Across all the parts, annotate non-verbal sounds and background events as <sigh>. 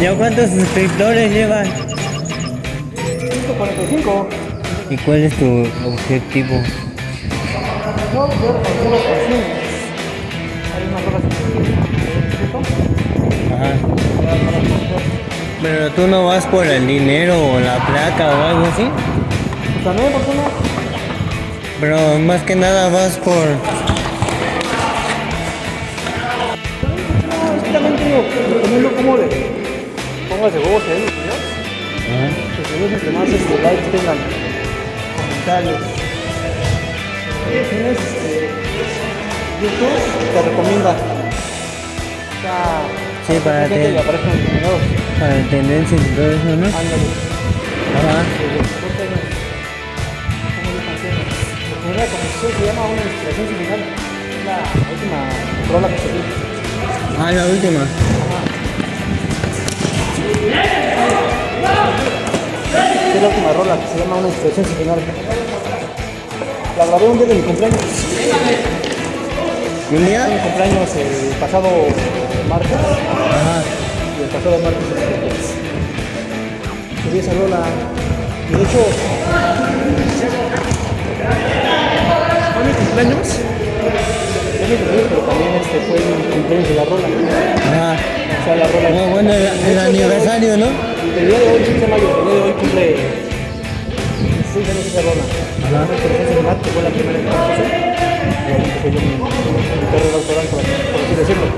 ¿Ya cuántos suscriptores llevas? 145. ¿Y cuál es tu objetivo? No, yo algunas canciones. Hay unas rolas que Ajá. Pero tú no vas por el dinero o la placa o algo así. También, ¿por qué no? Pero más que nada vas por... No, es de huevos en los videos, los videos entre más este, likes tengan, comentarios. Eh, Tienes este, YouTube te recomienda. O sea, Sí, para gente te- que aparezcan los videos. Para tendencias y todo eso, ¿no? Ándale. Ajá. Desde los 14 años. ¿Cómo de canciones? La primera composición se llama Una inspiración sin final. Es la última rola que se. Ah, la última. Es la última rola que se llama Una sin final. La grabé un día de mi cumpleaños. ¿Y un Mi día? cumpleaños el pasado martes. Ajá. Y el pasado martes subí esa rola. Y de hecho, fue mi cumpleaños. Fue mi cumpleaños, pero también este fue el cumpleaños de la rola. Ajá. O sea, la rola. Bueno, bueno, el, aniversario, ¿no? El día de hoy, 15 de mayo, el día de hoy cumple 16 años esa rola. Sin final, que fue la primera que. Y ahí empecé yo mi, mi carrera autoral, por, por así decirlo.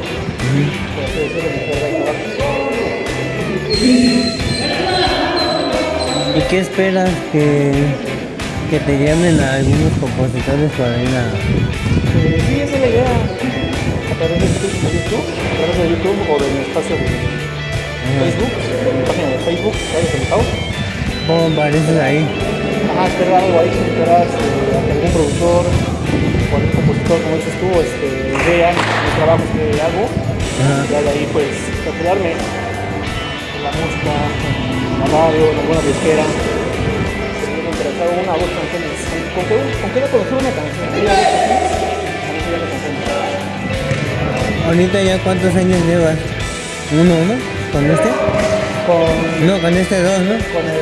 Por así decirlo, mi carrera autoral. ¿Y qué esperas que, que te llamen a algunos compositores para ir a... Eh, sí, esa es la idea. A través de YouTube, de YouTube, a través de YouTube o de mi espacio de Facebook, de Facebook, Radio Centao. ¿Cómo apareces ahí? Ajá, esperar algo ahí, este, a que algún productor algún compositor, como dices tú, este, vea los trabajos que hago. Ajá. Y de ahí, pues, capturarme en la música, en la radio, en alguna disquera. Si una dos canciones. Con que, con que no conocer una canción. Ahorita ya cuántos años llevas? Uno, ¿no? ¿Con este? Con, No, con este dos, ¿no? con el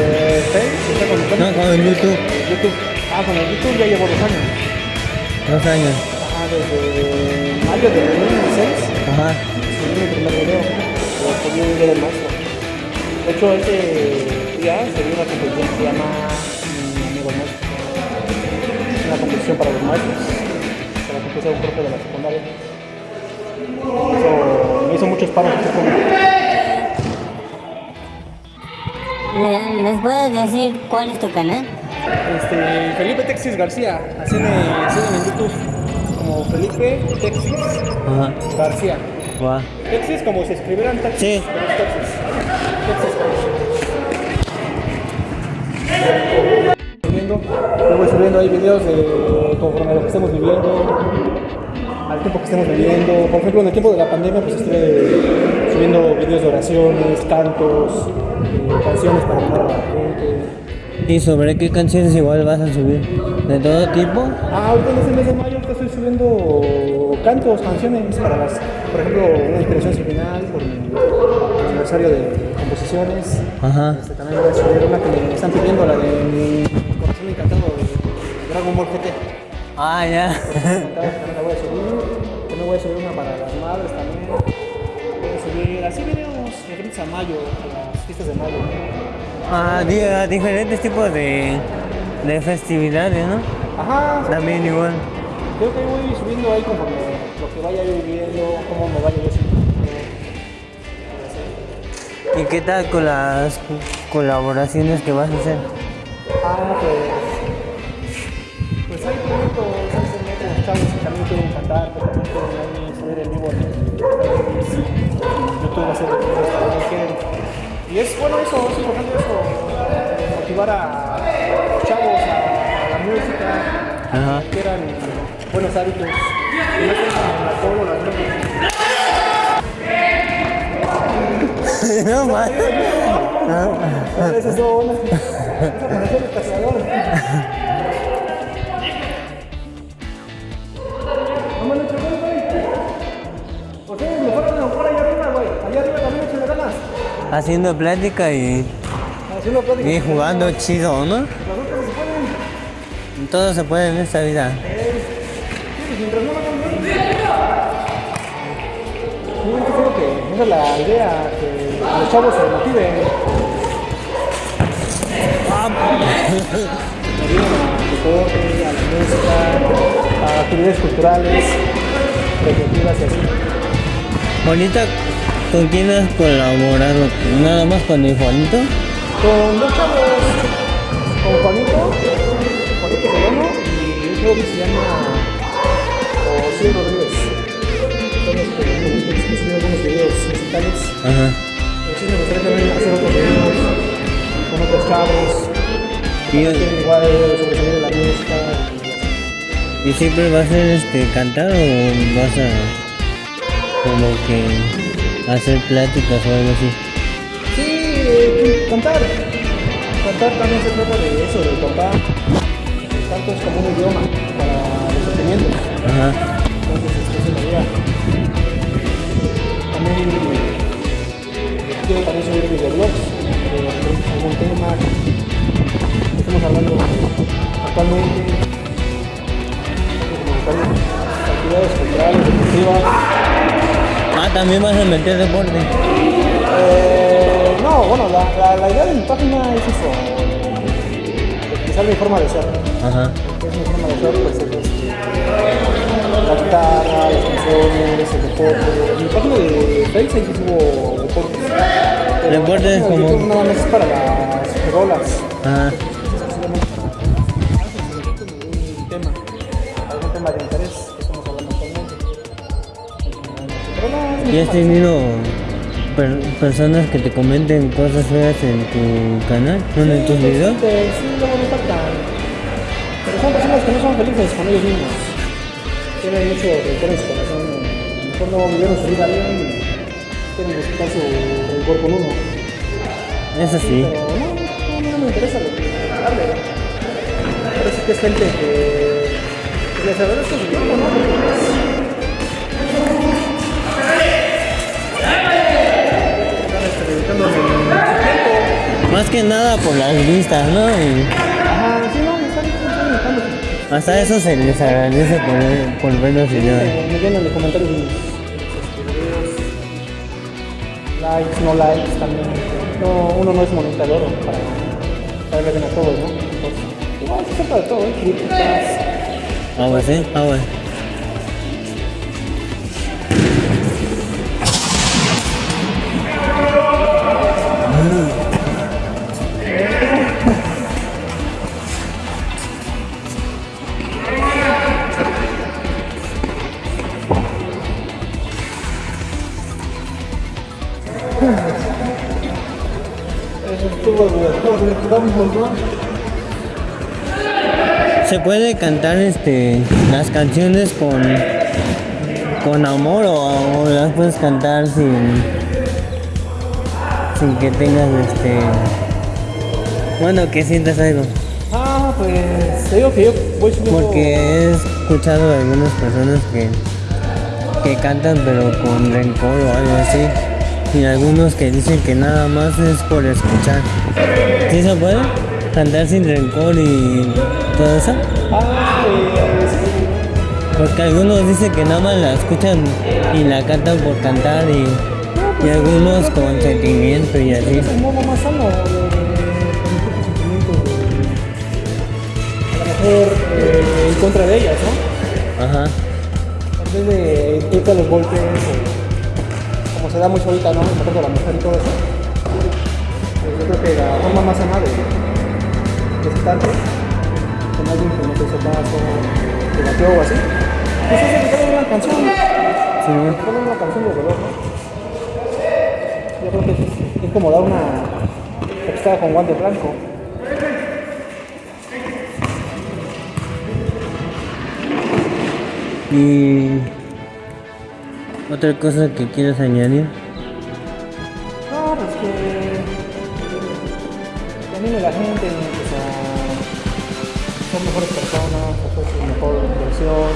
eh, sea, con el No, con el YouTube. YouTube. Ah, con el YouTube ya llevo dos años. Dos años. Ajá, desde mayo de 2016 Ajá. subí mi primer video. Lo subí un día del maestro. De hecho, ese día se dio una competición que se llama Mi Amigo Maestro. Es una competición para los maestros. Se la compuse a un profe de la secundaria. Eso, me hizo muchos paros. ¿Me, ¿Nos puedes decir cuál es tu canal? Este, Felipe Texis García, así me siguen en YouTube como Felipe Texis Ajá. García. Va. Texis como si escribieran taxis. Sí. pero es Texas. Texas. Subiendo, yo voy subiendo ahí videos de conforme a lo que estemos viviendo, al tiempo que estemos viviendo. Por ejemplo, en el tiempo de la pandemia, pues estuve subiendo videos de oraciones, cantos, eh, canciones para animar a la gente. ¿Y sobre qué canciones igual vas a subir? ¿De todo tipo? Ah, ahorita en este mes de mayo estoy subiendo cantos, canciones para las, por ejemplo, una inspiración sin final por mi aniversario de composiciones. Ajá. Este, también voy a subir una que me están pidiendo, la de mi corazón encantado de Dragon Ball GT. Ah, ya. También la voy a subir. También voy a subir videos referentes a mayo, a las fiestas de mayo. Ah, a diferentes tipos de, de festividades, ¿no? Ajá, También igual. creo que voy subiendo ahí conforme lo que vaya viviendo, cómo me vaya yo. ¿Y qué tal con las colaboraciones que vas a hacer? Ah, pues. Pues hay proyectos, hay chavos que también quieren cantar, también es eso, es eso, motivar a los chavos a, la música, Ajá. que quieran buenos hábitos, y no tengan el alcohol o las drogas. no más. A veces son. Esa pareció el cazador. Haciendo plática y, Haciendo plática. y jugando chido, ¿no? Las cosas se pueden. Todo se puede en esta vida. Sí, mientras no lo hagan bien. Yo creo que esa es la idea, que los chavos se motiven. <laughs> A la música, a actividades culturales, recreativas y así. Bonita, ¿con quién has colaborado? ¿Nada más con el Juanito? Con dos chavos, con Juanito, Juanito Solano y un chavo que se llama José Rodríguez. Son los que suben algunos videos musicales. Ajá. Sí me gustaría también hacer otros videos con otros chavos. Y, igual la música. ¿Y siempre vas a ser este, cantar o vas a como que hacer pláticas o algo así? Sí, eh, cantar. Cantar también se trata de eso, de cantar. El canto es como un idioma para los sentimientos. Ajá. Entonces, es la idea. También eh, quiero también subir videoblogs Ah, también vas a meter deporte. Eh, no, bueno, la, la, la idea de mi página es eso, expresar mi forma de ser. Ajá. es mi forma de ser, pues es este, la guitarra, las canciones, el deporte. Mi página de Facebook sí subo deportes. Deportes la como- YouTube nada más es para las rolas. Ajá. ¿Y has tenido per- personas que te comenten cosas feas en tu canal? ¿Bueno, en tus videos? Sí, sí, luego me faltan. Pero son personas que no son felices con ellos mismos. Tienen mucho rencor en su corazón. A lo mejor no vivieron su vida bien y quieren buscar su rencor con uno. Eso sí. Pero no, no, no me interesa lo que. Parece que es gente que, que les agradezco su tiempo, ¿no? Que nada por las vistas, ¿no? Y Ajá, sí, no, hasta eso se les agradece por, por ver los videos. Me, llenan de comentarios. Likes, no likes también. No, uno no es monita de oro para, para verle bien a todos, ¿no? Entonces, igual se trata de todo, ¿eh? Críticas. Ah, pues sí, ah, bueno. ¿Se puede cantar este las canciones con con amor o, o las puedes cantar sin sin que tengas este bueno que sientas algo? Ah, pues te digo que yo voy subiendo. Porque he escuchado a algunas personas que, que cantan pero con rencor o algo así. Y algunos que dicen que nada más es por escuchar. ¿Sí se puede? Cantar sin rencor y todo eso. Porque algunos dicen que nada más la escuchan y la cantan por cantar y, y algunos con sentimiento y así. Eh, en contra de ellas, ¿no? Ajá. Vez de irte a los golpes, se da mucho ahorita, ¿no? Contra de la mujer y todo eso. Yo creo que la forma más sana de, de sentarte con alguien que no te caso, te batió o así, pues es dedicarle una canción. Sí. Poner una canción de. Yo creo que es, es como dar una textada con guante blanco. Y otra cosa que quieras añadir. No, pues que, que anime la gente pues, a ser mejores personas, su mejor versión,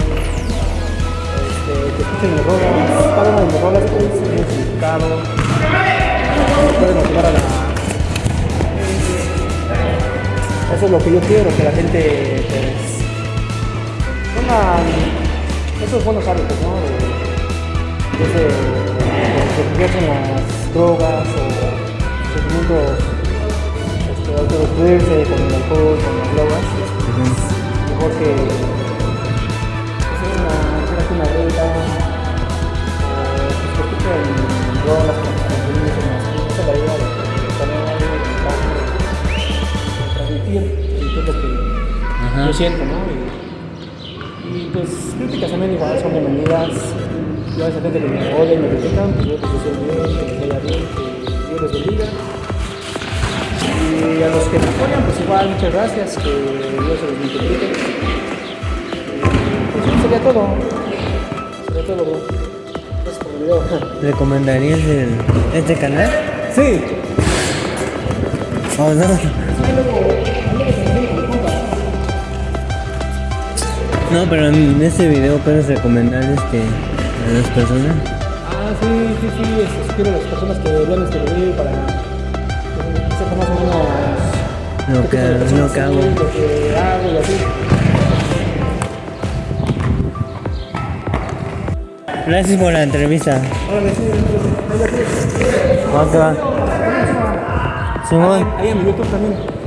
este, que escuchen mis rolas, cada una de mis rolas tiene un significado. puede motivar a la... Eso es lo que yo quiero, que la gente pues pongan esos buenos hábitos, ¿no? De, de, de, de que las drogas o sentimientos este, autodestruirse con el alcohol, con las drogas. Mejor que hacer una, una dieta o pues, que escuchen drogas con canciones en las es la idea de un trabajo de transmitir, transmitir lo que Ajá. yo siento, ¿no? Y, y pues críticas también igual son bienvenidas. Yo a esa gente que me odia y me critican, pues yo les deseo bien, que les vaya bien, que Dios les bendiga. Y a los que me apoyan, pues igual, muchas gracias, que Dios se los multiplique. Pues eso sería todo. Sería todo, bro. Gracias por el video. <laughs> ¿Recomendarías el, este canal? Sí. <laughs> ¿O no? No, pero en este video puedes recomendar este, personas. Ah, sí, sí, sí, a las personas que vean este video para que sepan más o menos Lo que, que hago. lo que hago y así. Gracias por la entrevista. Órale, sí, sí, sí. Va va. Simón. Ahí en mi YouTube también.